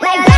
like